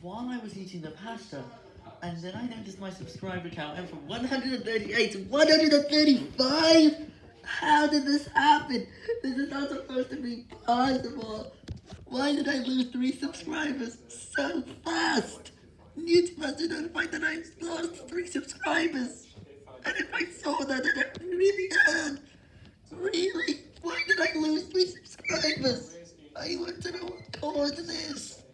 while I was eating the pasta, and then I noticed my subscriber count went from 138 to 135! How did this happen? This is not supposed to be possible! Why did I lose three subscribers so fast? YouTube must have notified that I lost three subscribers! And if I saw that, it really hurt! Really? Why did I lose three subscribers? I want to know what caused this!